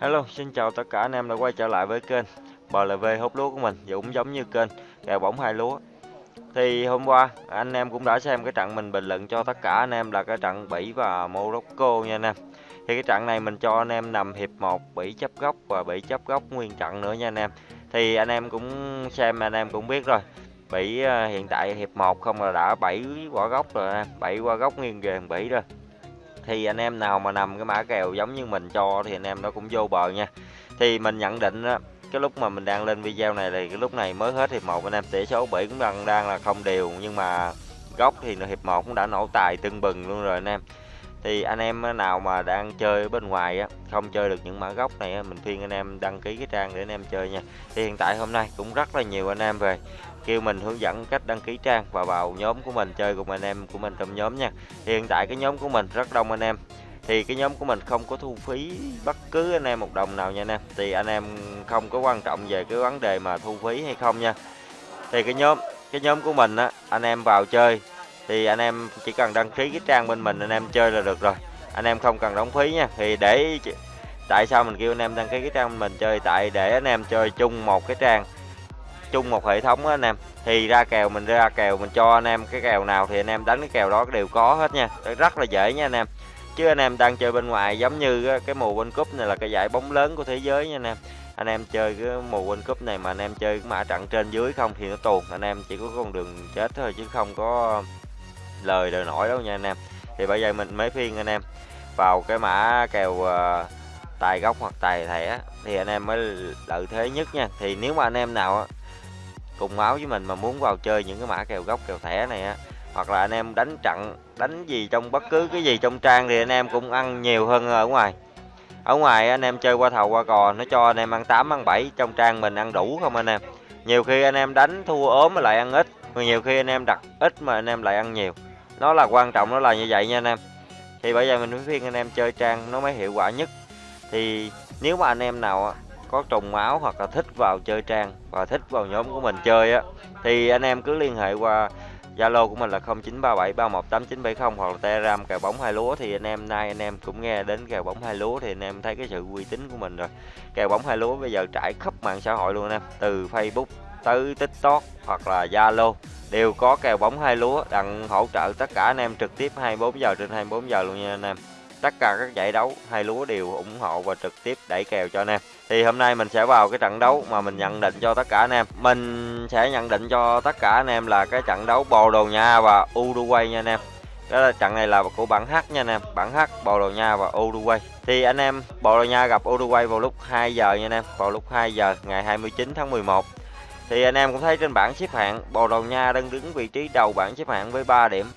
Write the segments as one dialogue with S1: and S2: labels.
S1: Hello, xin chào tất cả anh em đã quay trở lại với kênh BLV hút lúa của mình cũng giống như kênh kèo bóng hai lúa. Thì hôm qua anh em cũng đã xem cái trận mình bình luận cho tất cả anh em là cái trận Bỉ và Morocco nha anh em. Thì cái trận này mình cho anh em nằm hiệp 1 Bỉ chấp góc và Bỉ chấp góc nguyên trận nữa nha anh em. Thì anh em cũng xem anh em cũng biết rồi Bỉ à, hiện tại hiệp 1 không là đã 7 quả góc rồi em 7 quả góc nguyên về Bỉ rồi thì anh em nào mà nằm cái mã kèo giống như mình cho thì anh em nó cũng vô bờ nha. Thì mình nhận định đó, cái lúc mà mình đang lên video này thì cái lúc này mới hết hiệp một anh em tỷ số bỉ cũng đang đang là không đều nhưng mà góc thì hiệp một cũng đã nổ tài tưng bừng luôn rồi anh em thì anh em ờ, nào mà đang chơi bên ngoài á không chơi được những mã gốc này á, mình khuyên anh em đăng ký cái trang để anh em chơi nha. Thì hiện tại hôm nay cũng rất là nhiều anh em về kêu mình hướng dẫn cách đăng ký trang và vào nhóm của mình chơi cùng anh em của mình trong nhóm nha. Thì hiện tại cái nhóm của mình rất đông anh em. Thì cái nhóm của mình không có thu phí bất cứ anh em một đồng nào nha anh em. Thì anh em không có quan trọng về cái vấn đề mà thu phí hay không nha. Thì cái nhóm cái nhóm của mình á anh em vào chơi thì anh em chỉ cần đăng ký cái trang bên mình, anh em chơi là được rồi. Anh em không cần đóng phí nha. Thì để tại sao mình kêu anh em đăng ký cái trang bên mình chơi? Tại để anh em chơi chung một cái trang, chung một hệ thống á anh em. Thì ra kèo mình, ra kèo mình cho anh em cái kèo nào thì anh em đánh cái kèo đó đều có hết nha. Rất là dễ nha anh em. Chứ anh em đang chơi bên ngoài giống như cái mùa World Cup này là cái giải bóng lớn của thế giới nha anh em. Anh em chơi cái mùa World Cup này mà anh em chơi cái mã trận trên dưới không thì nó tuồn anh em chỉ có con đường chết thôi chứ không có lời đời nổi đâu nha anh em thì bây giờ mình mới phiên anh em vào cái mã kèo uh, tài gốc hoặc tài thẻ thì anh em mới lợi thế nhất nha thì nếu mà anh em nào cùng máu với mình mà muốn vào chơi những cái mã kèo gốc kèo thẻ này á hoặc là anh em đánh trận đánh gì trong bất cứ cái gì trong trang thì anh em cũng ăn nhiều hơn ở ngoài ở ngoài anh em chơi qua thầu qua cò nó cho anh em ăn 8 ăn 7 trong trang mình ăn đủ không anh em nhiều khi anh em đánh thua ốm lại ăn ít mà nhiều khi anh em đặt ít mà anh em lại ăn nhiều nó là quan trọng nó là như vậy nha anh em. Thì bây giờ mình mới khuyên anh em chơi trang nó mới hiệu quả nhất. Thì nếu mà anh em nào có trùng máu hoặc là thích vào chơi trang và thích vào nhóm của mình chơi á thì anh em cứ liên hệ qua Zalo của mình là 0937318970 hoặc là Telegram kèo bóng hai lúa. Thì anh em nay anh em cũng nghe đến kèo bóng hai lúa thì anh em thấy cái sự uy tín của mình rồi. Kèo bóng hai lúa bây giờ trải khắp mạng xã hội luôn anh em, từ Facebook tới TikTok hoặc là Zalo đều có kèo bóng hai lúa đặng hỗ trợ tất cả anh em trực tiếp 24 giờ trên 24 giờ luôn nha anh em. Tất cả các giải đấu hai lúa đều ủng hộ và trực tiếp đẩy kèo cho anh em. Thì hôm nay mình sẽ vào cái trận đấu mà mình nhận định cho tất cả anh em. Mình sẽ nhận định cho tất cả anh em là cái trận đấu Bồ Đào Nha và Uruguay nha anh em. Đó là trận này là của bảng H nha anh em. Bảng H, Bồ Đào Nha và Uruguay. Thì anh em, Bồ Đào Nha gặp Uruguay vào lúc 2 giờ nha anh em. Vào lúc 2 giờ ngày 29 tháng 11 thì anh em cũng thấy trên bảng xếp hạng, Bồ Đào Nha đang đứng vị trí đầu bảng xếp hạng với 3 điểm.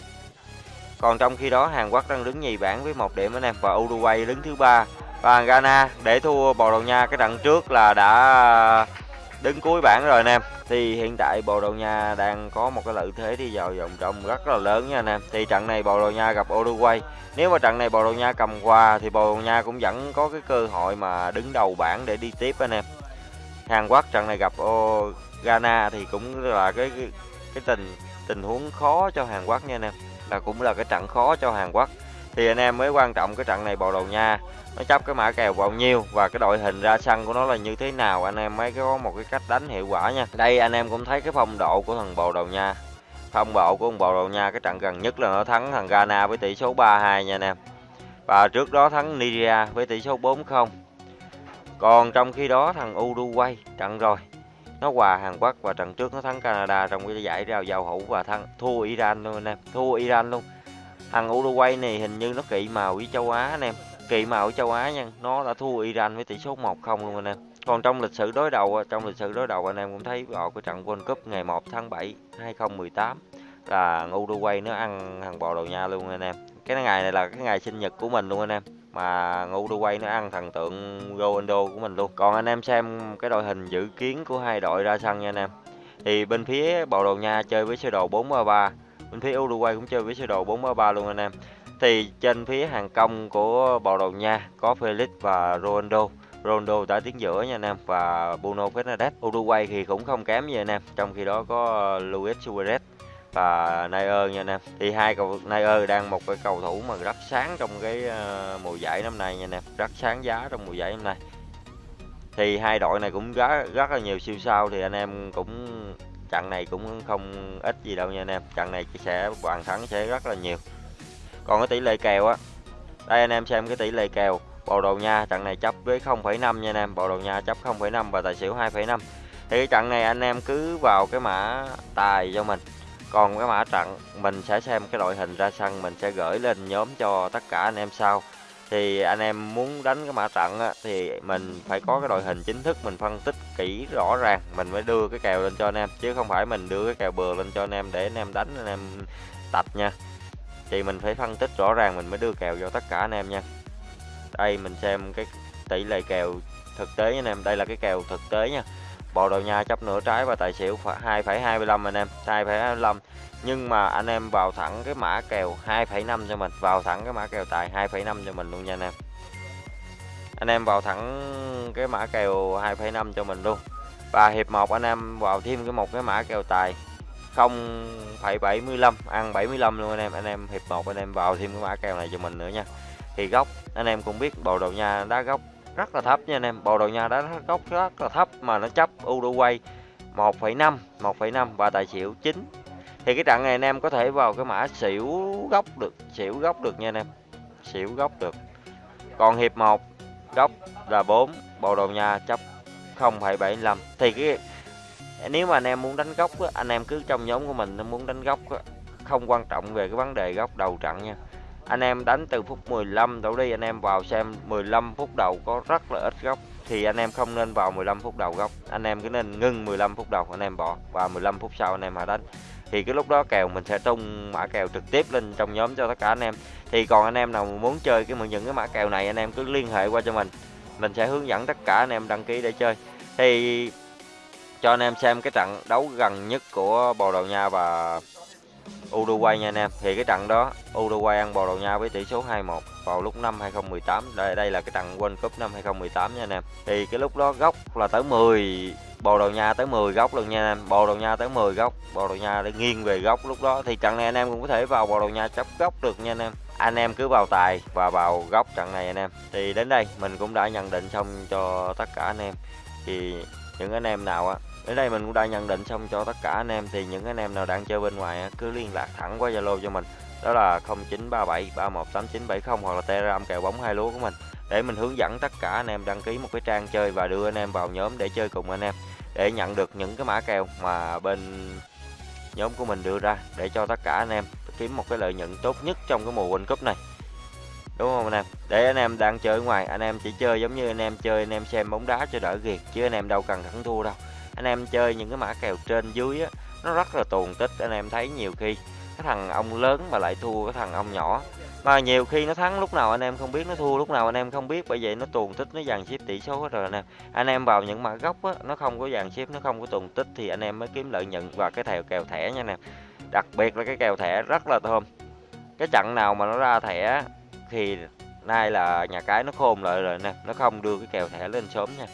S1: Còn trong khi đó, Hàn Quốc đang đứng nhì bảng với một điểm anh em, và Uruguay đứng thứ ba. Và Ghana để thua Bồ Đào Nha, cái trận trước là đã đứng cuối bảng rồi anh em. Thì hiện tại Bồ Đào Nha đang có một cái lợi thế đi vào vòng trong rất là lớn nha anh em. Thì trận này Bồ Đào Nha gặp Uruguay. Nếu mà trận này Bồ Đào Nha cầm qua thì Bồ Đào Nha cũng vẫn có cái cơ hội mà đứng đầu bảng để đi tiếp anh em. Hàn Quốc trận này gặp Ghana thì cũng là cái cái, cái tình tình huống khó cho Hàn Quốc nha anh em. Là cũng là cái trận khó cho Hàn Quốc. Thì anh em mới quan trọng cái trận này Bồ Đào Nha nó chấp cái mã kèo bao nhiêu và cái đội hình ra sân của nó là như thế nào anh em mới có một cái cách đánh hiệu quả nha. Đây anh em cũng thấy cái phong độ của thằng Bồ Đào Nha. Phong độ của thằng Bồ Đào Nha cái trận gần nhất là nó thắng thằng Ghana với tỷ số 3-2 nha anh em. Và trước đó thắng Nigeria với tỷ số 4-0 còn trong khi đó thằng Uruguay trận rồi nó hòa Hàn Quốc và trận trước nó thắng Canada trong cái giải rào giao hữu và thắng, thua Iran luôn anh em, thua Iran luôn. Thằng Uruguay này hình như nó kỵ màu với châu Á anh em, kỵ màu với châu Á nha, nó đã thua Iran với tỷ số 1-0 luôn anh em. Còn trong lịch sử đối đầu trong lịch sử đối đầu anh em cũng thấy vào cái trận World Cup ngày 1 tháng 7 2018 là Uruguay nó ăn thằng Bồ đầu Nha luôn anh em. Cái ngày này là cái ngày sinh nhật của mình luôn anh em mà Uruguay nó ăn thần tượng Ronaldo của mình luôn. Còn anh em xem cái đội hình dự kiến của hai đội ra sân nha anh em. Thì bên phía Bồ Đào Nha chơi với sơ đồ 4-3-3 bên phía Uruguay cũng chơi với sơ đồ 4-3-3 luôn anh em. Thì trên phía hàng công của Bồ Đào Nha có Felix và Ronaldo. Ronaldo đã tiến giữa nha anh em, và Bruno Fernandes. Uruguay thì cũng không kém gì anh em. Trong khi đó có Luis Suarez và neuer nha anh em. Thì hai cầu neuer đang một cái cầu thủ mà rất sáng trong cái ờ, mùa giải năm nay nha anh em. Rất sáng giá trong mùa giải năm nay. Thì hai đội này cũng rất rất là nhiều siêu sao thì anh em cũng trận này cũng không ít gì đâu nha anh em. Trận này sẽ bàn thắng sẽ rất là nhiều. Còn cái tỷ lệ kèo á đây anh em xem cái tỷ lệ kèo. Bồ Đào Nha trận này chấp với 0,5 nha anh em. Bồ Đào Nha chấp 0,5 và tài xỉu 2,5 thì cái trận này anh em cứ vào cái mã tài cho mình còn cái mã trận mình sẽ xem cái đội hình ra sân mình sẽ gửi lên nhóm cho tất cả anh em sau. Thì anh em muốn đánh cái mã trận á, thì mình phải có cái đội hình chính thức mình phân tích kỹ rõ ràng mình mới đưa cái kèo lên cho anh em. Chứ không phải mình đưa cái kèo bừa lên cho anh em để anh em đánh anh em tạch nha. Thì mình phải phân tích rõ ràng mình mới đưa kèo cho tất cả anh em nha. Đây mình xem cái tỷ lệ kèo thực tế anh em. Đây là cái kèo thực tế nha. Bồ Đào Nha chấp nửa trái và tài xỉu 2,25 anh em 2,25 nhưng mà anh em vào thẳng cái mã kèo 2,5 cho mình vào thẳng cái mã kèo tài 2,5 cho mình luôn nha anh em. Anh em vào thẳng cái mã kèo 2,5 cho mình luôn. Và hiệp 1 anh em vào thêm cái một cái mã kèo tài 0,75 ăn 75 luôn anh em. Anh em hiệp 1 anh em vào thêm cái mã kèo này cho mình nữa nha. Thì góc anh em cũng biết Bồ Đào Nha đá góc rất là thấp nha anh em. Bồ Đào Nha đá góc rất là thấp mà nó chấp Uruguay 1,5 1,5 và tài xỉu 9 thì cái trận này anh em có thể vào cái mã xỉu góc được xỉu góc được nha anh em. Xỉu góc được. Còn hiệp 1 góc là 4 Bồ Đào Nha chấp 0,75 thì cái nếu mà anh em muốn đánh góc á, anh em cứ trong nhóm của mình muốn đánh góc á, không quan trọng về cái vấn đề góc đầu trận nha anh em đánh từ phút 15 đổ đi, anh em vào xem 15 phút đầu có rất là ít góc. Thì anh em không nên vào 15 phút đầu góc. Anh em cứ nên ngưng 15 phút đầu, anh em bỏ. Và 15 phút sau anh em hãy đánh. Thì cái lúc đó kèo mình sẽ tung mã kèo trực tiếp lên trong nhóm cho tất cả anh em. Thì còn anh em nào muốn chơi cái những cái mã kèo này, anh em cứ liên hệ qua cho mình. Mình sẽ hướng dẫn tất cả anh em đăng ký để chơi. Thì cho anh em xem cái trận đấu gần nhất của Bồ Đào Nha và Uruguay nha anh em. Thì cái trận đó, Uruguay ăn Bồ Đào Nha với tỷ số 2-1 vào lúc năm 2018 đây đây là cái trận World Cup năm 2018 nha anh em. Thì cái lúc đó góc là tới 10 Bồ Đào Nha tới 10 góc luôn nha anh em. Bồ Đào Nha tới 10 góc Bồ Đào Nha để nghiêng về góc lúc đó. Thì trận này anh em cũng có thể vào Bồ Đào Nha chấp góc được nha anh em. Anh em cứ vào tài và vào góc trận này anh em. Thì đến đây mình cũng đã nhận định xong cho tất cả anh em. Thì những anh em nào á đến đây mình cũng đã nhận định xong cho tất cả anh em. Thì những anh em nào đang chơi bên ngoài cứ liên lạc thẳng qua Zalo cho mình. Đó là 0937 318970 hoặc là Telegram kèo bóng hai lúa của mình. Để mình hướng dẫn tất cả anh em đăng ký một cái trang chơi và đưa anh em vào nhóm để chơi cùng anh em. Để nhận được những cái mã kèo mà bên nhóm của mình đưa ra để cho tất cả anh em kiếm một cái lợi nhuận tốt nhất trong cái mùa World Cup này. Đúng không anh em? Để anh em đang chơi ở ngoài, anh em chỉ chơi giống như anh em chơi, anh em xem bóng đá cho đỡ ghiệt, chứ anh em đâu cần thắng thua đâu anh em chơi những cái mã kèo trên dưới á, nó rất là tuồn tích, anh em thấy nhiều khi cái thằng ông lớn mà lại thua cái thằng ông nhỏ. Mà nhiều khi nó thắng lúc nào anh em không biết, nó thua lúc nào anh em không biết, bởi vậy nó tuồn tích, nó dàn xếp tỷ số hết rồi anh em anh em vào những mã gốc á, nó không có dàn xếp, nó không có tuồn tích thì anh em mới kiếm lợi nhuận và cái thèo kèo thẻ nha nè. Đặc biệt là cái kèo thẻ rất là thơm. Cái trận nào mà nó ra thẻ thì nay là nhà cái nó khôn lại rồi nè, nó không đưa cái kèo thẻ lên sớm nha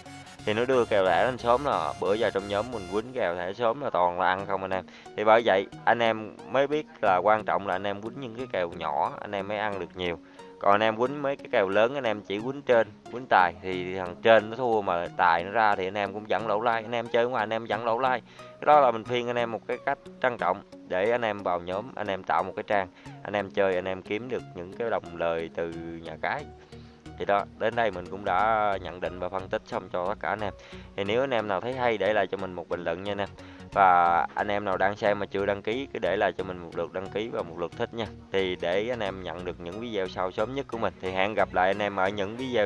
S1: thì nó đưa kèo thẻ lên sớm là bữa giờ trong nhóm mình quýnh kèo thẻ sớm là toàn là ăn không anh em thì bởi vậy anh em mới biết là quan trọng là anh em quýnh những cái kèo nhỏ anh em mới ăn được nhiều còn anh em quýnh mấy cái kèo lớn anh em chỉ quýnh trên quýnh tài thì thằng trên nó thua mà tài nó ra thì anh em cũng dẫn lỗ lai anh em chơi ngoài anh em dẫn lỗ lai cái đó là mình khuyên anh em một cái cách trang trọng để anh em vào nhóm anh em tạo một cái trang anh em chơi anh em kiếm được những cái đồng lời từ nhà cái thì đó, đến đây mình cũng đã nhận định và phân tích xong cho tất cả anh em. Thì nếu anh em nào thấy hay, để lại cho mình một bình luận nha anh em. Và anh em nào đang xem mà chưa đăng ký, cứ để lại cho mình một lượt đăng ký và một lượt thích nha. Thì để anh em nhận được những video sau sớm nhất của mình. Thì hẹn gặp lại anh em ở những video